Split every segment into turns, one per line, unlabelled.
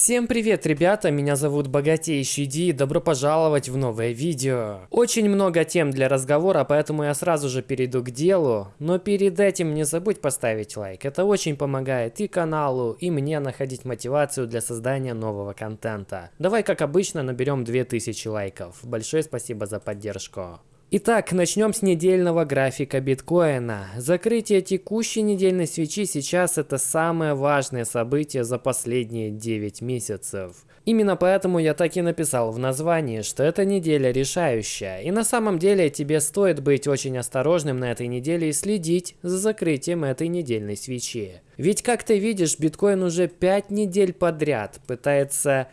Всем привет, ребята, меня зовут Богатейший Ди, добро пожаловать в новое видео. Очень много тем для разговора, поэтому я сразу же перейду к делу, но перед этим не забудь поставить лайк, это очень помогает и каналу, и мне находить мотивацию для создания нового контента. Давай, как обычно, наберем 2000 лайков. Большое спасибо за поддержку. Итак, начнем с недельного графика биткоина. Закрытие текущей недельной свечи сейчас это самое важное событие за последние 9 месяцев. Именно поэтому я так и написал в названии, что эта неделя решающая. И на самом деле тебе стоит быть очень осторожным на этой неделе и следить за закрытием этой недельной свечи. Ведь как ты видишь, биткоин уже 5 недель подряд пытается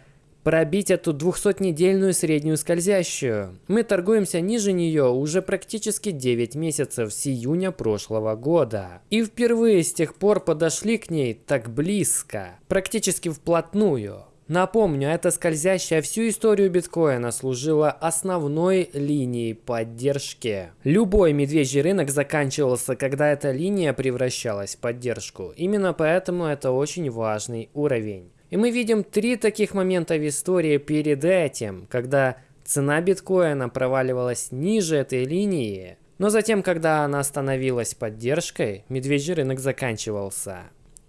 пробить эту 200-недельную среднюю скользящую. Мы торгуемся ниже нее уже практически 9 месяцев с июня прошлого года. И впервые с тех пор подошли к ней так близко, практически вплотную. Напомню, эта скользящая всю историю биткоина служила основной линией поддержки. Любой медвежий рынок заканчивался, когда эта линия превращалась в поддержку. Именно поэтому это очень важный уровень. И мы видим три таких момента в истории перед этим, когда цена биткоина проваливалась ниже этой линии, но затем, когда она становилась поддержкой, медвежий рынок заканчивался.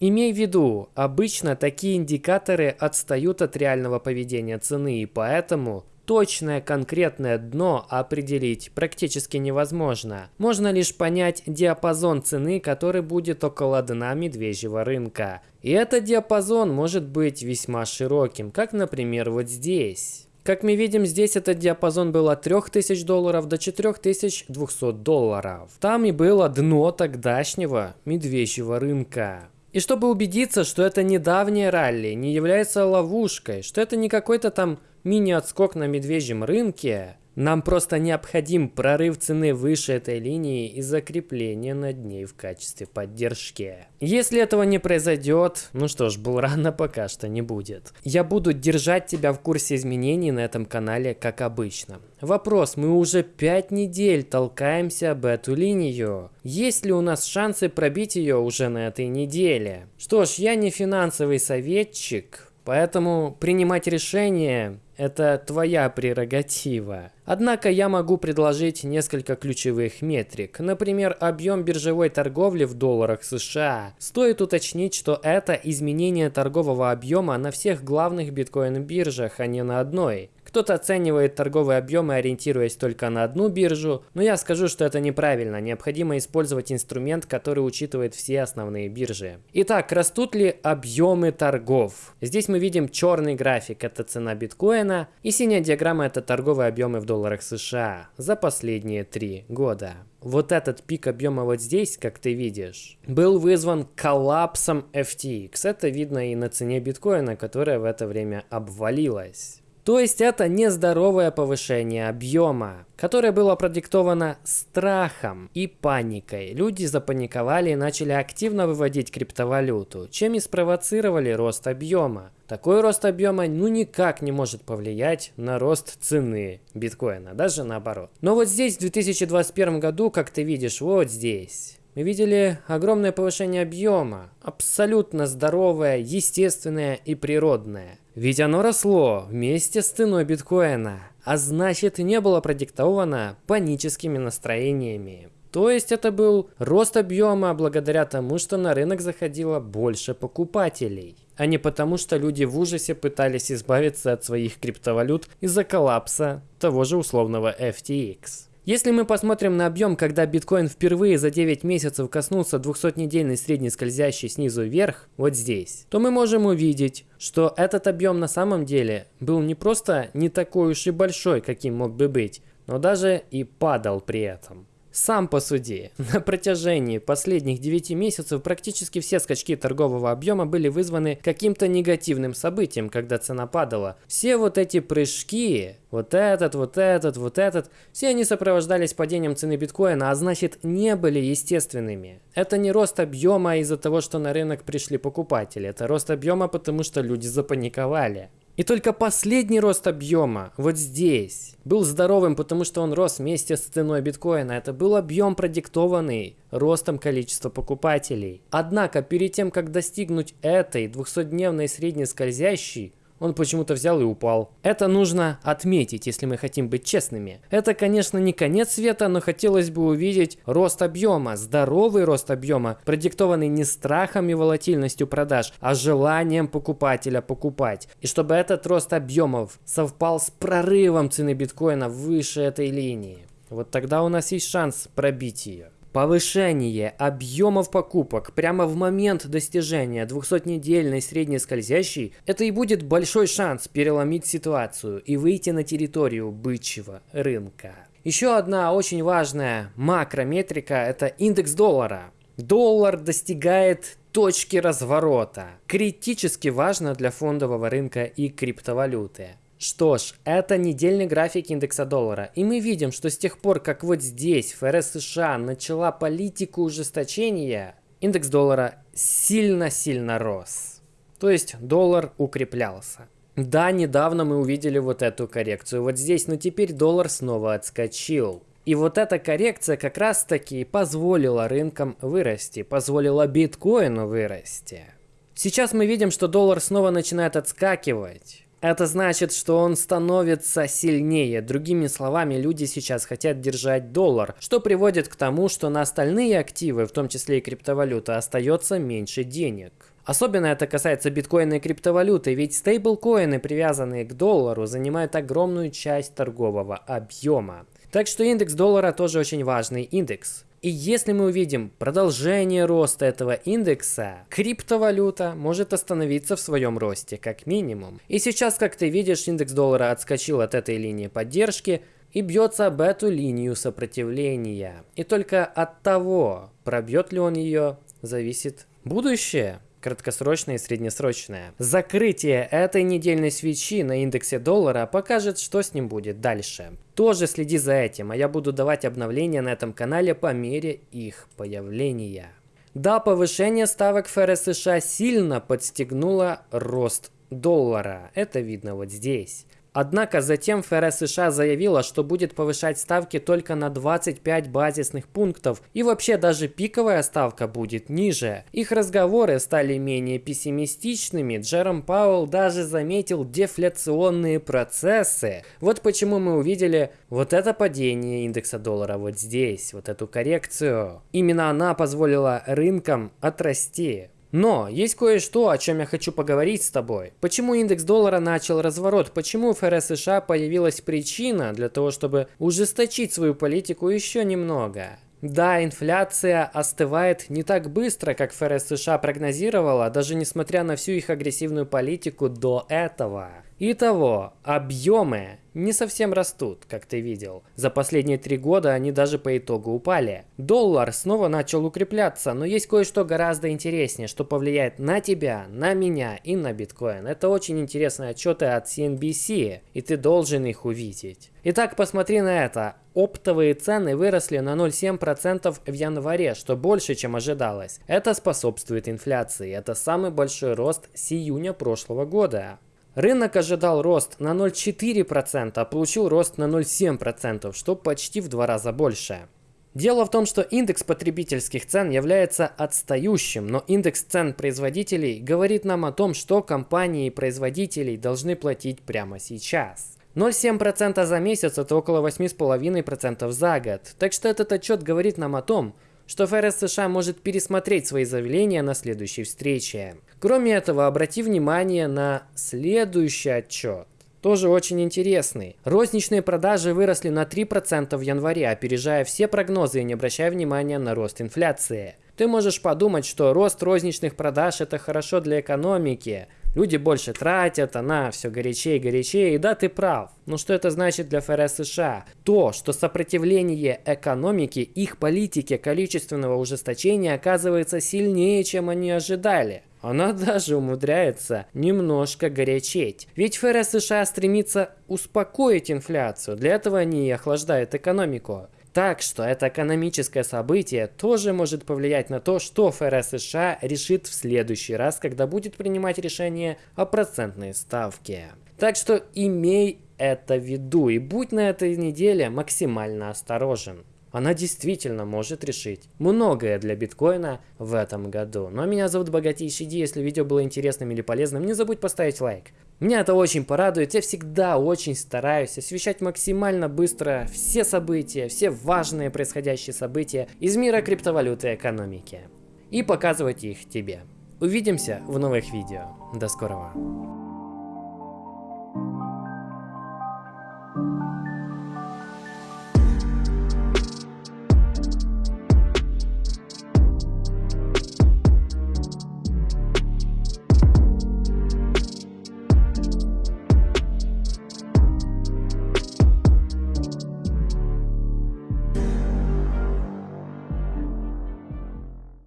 Имей в виду, обычно такие индикаторы отстают от реального поведения цены, и поэтому точное конкретное дно определить практически невозможно. Можно лишь понять диапазон цены, который будет около дна медвежьего рынка. И этот диапазон может быть весьма широким, как, например, вот здесь. Как мы видим, здесь этот диапазон был от 3000 долларов до 4200 долларов. Там и было дно тогдашнего медвежьего рынка. И чтобы убедиться, что это недавнее ралли не является ловушкой, что это не какой-то там мини-отскок на медвежьем рынке, нам просто необходим прорыв цены выше этой линии и закрепление над ней в качестве поддержки. Если этого не произойдет, ну что ж, был рано пока что не будет. Я буду держать тебя в курсе изменений на этом канале, как обычно. Вопрос, мы уже 5 недель толкаемся об эту линию. Есть ли у нас шансы пробить ее уже на этой неделе? Что ж, я не финансовый советчик, поэтому принимать решение это твоя прерогатива. Однако я могу предложить несколько ключевых метрик. Например, объем биржевой торговли в долларах США. Стоит уточнить, что это изменение торгового объема на всех главных биткоин-биржах, а не на одной. Кто-то оценивает торговые объемы, ориентируясь только на одну биржу, но я скажу, что это неправильно. Необходимо использовать инструмент, который учитывает все основные биржи. Итак, растут ли объемы торгов? Здесь мы видим черный график, это цена биткоина, и синяя диаграмма это торговые объемы в долларах США за последние три года. Вот этот пик объема вот здесь, как ты видишь, был вызван коллапсом FTX. Это видно и на цене биткоина, которая в это время обвалилась. То есть это нездоровое повышение объема, которое было продиктовано страхом и паникой. Люди запаниковали и начали активно выводить криптовалюту, чем и спровоцировали рост объема. Такой рост объема ну никак не может повлиять на рост цены биткоина, даже наоборот. Но вот здесь в 2021 году, как ты видишь, вот здесь, мы видели огромное повышение объема, абсолютно здоровое, естественное и природное. Ведь оно росло вместе с ценой биткоина, а значит не было продиктовано паническими настроениями. То есть это был рост объема благодаря тому, что на рынок заходило больше покупателей, а не потому, что люди в ужасе пытались избавиться от своих криптовалют из-за коллапса того же условного FTX. Если мы посмотрим на объем, когда биткоин впервые за 9 месяцев коснулся 200-недельной средней скользящей снизу вверх, вот здесь, то мы можем увидеть, что этот объем на самом деле был не просто не такой уж и большой, каким мог бы быть, но даже и падал при этом. Сам посуди. На протяжении последних 9 месяцев практически все скачки торгового объема были вызваны каким-то негативным событием, когда цена падала. Все вот эти прыжки, вот этот, вот этот, вот этот, все они сопровождались падением цены биткоина, а значит не были естественными. Это не рост объема из-за того, что на рынок пришли покупатели, это рост объема, потому что люди запаниковали. И только последний рост объема, вот здесь, был здоровым, потому что он рос вместе с ценой биткоина. Это был объем, продиктованный ростом количества покупателей. Однако, перед тем, как достигнуть этой 200-дневной средней скользящей, он почему-то взял и упал. Это нужно отметить, если мы хотим быть честными. Это, конечно, не конец света, но хотелось бы увидеть рост объема, здоровый рост объема, продиктованный не страхом и волатильностью продаж, а желанием покупателя покупать. И чтобы этот рост объемов совпал с прорывом цены биткоина выше этой линии. Вот тогда у нас есть шанс пробить ее. Повышение объемов покупок прямо в момент достижения 200-недельной средней скользящей – это и будет большой шанс переломить ситуацию и выйти на территорию бычьего рынка. Еще одна очень важная макрометрика – это индекс доллара. Доллар достигает точки разворота. Критически важно для фондового рынка и криптовалюты. Что ж, это недельный график индекса доллара. И мы видим, что с тех пор, как вот здесь ФРС США начала политику ужесточения, индекс доллара сильно-сильно рос. То есть доллар укреплялся. Да, недавно мы увидели вот эту коррекцию вот здесь, но теперь доллар снова отскочил. И вот эта коррекция как раз таки позволила рынкам вырасти, позволила биткоину вырасти. Сейчас мы видим, что доллар снова начинает отскакивать. Это значит, что он становится сильнее. Другими словами, люди сейчас хотят держать доллар, что приводит к тому, что на остальные активы, в том числе и криптовалюта, остается меньше денег. Особенно это касается биткоина и криптовалюты, ведь стейблкоины, привязанные к доллару, занимают огромную часть торгового объема. Так что индекс доллара тоже очень важный индекс. И если мы увидим продолжение роста этого индекса, криптовалюта может остановиться в своем росте, как минимум. И сейчас, как ты видишь, индекс доллара отскочил от этой линии поддержки и бьется об эту линию сопротивления. И только от того, пробьет ли он ее, зависит будущее краткосрочное и среднесрочное. Закрытие этой недельной свечи на индексе доллара покажет, что с ним будет дальше. Тоже следи за этим, а я буду давать обновления на этом канале по мере их появления. Да, повышение ставок ФРС США сильно подстегнуло рост доллара. Это видно вот здесь. Однако затем ФРС США заявила, что будет повышать ставки только на 25 базисных пунктов, и вообще даже пиковая ставка будет ниже. Их разговоры стали менее пессимистичными, Джером Пауэлл даже заметил дефляционные процессы. Вот почему мы увидели вот это падение индекса доллара вот здесь, вот эту коррекцию. Именно она позволила рынкам отрасти. Но есть кое-что, о чем я хочу поговорить с тобой. Почему индекс доллара начал разворот? Почему ФРС США появилась причина для того, чтобы ужесточить свою политику еще немного? Да, инфляция остывает не так быстро, как ФРС США прогнозировала, даже несмотря на всю их агрессивную политику до этого. Итого, объемы не совсем растут, как ты видел. За последние три года они даже по итогу упали. Доллар снова начал укрепляться, но есть кое-что гораздо интереснее, что повлияет на тебя, на меня и на биткоин. Это очень интересные отчеты от CNBC, и ты должен их увидеть. Итак, посмотри на это. Оптовые цены выросли на 0,7% в январе, что больше, чем ожидалось. Это способствует инфляции. Это самый большой рост с июня прошлого года. Рынок ожидал рост на 0,4%, а получил рост на 0,7%, что почти в два раза больше. Дело в том, что индекс потребительских цен является отстающим, но индекс цен производителей говорит нам о том, что компании и производители должны платить прямо сейчас. 0,7% за месяц это около 8,5% за год. Так что этот отчет говорит нам о том, что ФРС США может пересмотреть свои заявления на следующей встрече. Кроме этого, обрати внимание на следующий отчет. Тоже очень интересный. Розничные продажи выросли на 3% в январе, опережая все прогнозы и не обращая внимания на рост инфляции. Ты можешь подумать, что рост розничных продаж это хорошо для экономики, Люди больше тратят, она все горячее и горячее, и да, ты прав. Но что это значит для ФРС США? То, что сопротивление экономики, их политике количественного ужесточения оказывается сильнее, чем они ожидали. Она даже умудряется немножко горячеть. Ведь ФРС США стремится успокоить инфляцию, для этого они и охлаждают экономику. Так что это экономическое событие тоже может повлиять на то, что ФРС США решит в следующий раз, когда будет принимать решение о процентной ставке. Так что имей это в виду и будь на этой неделе максимально осторожен. Она действительно может решить многое для биткоина в этом году. Ну а меня зовут Богатейший Ди, если видео было интересным или полезным, не забудь поставить лайк. Меня это очень порадует, я всегда очень стараюсь освещать максимально быстро все события, все важные происходящие события из мира криптовалюты и экономики. И показывать их тебе. Увидимся в новых видео. До скорого.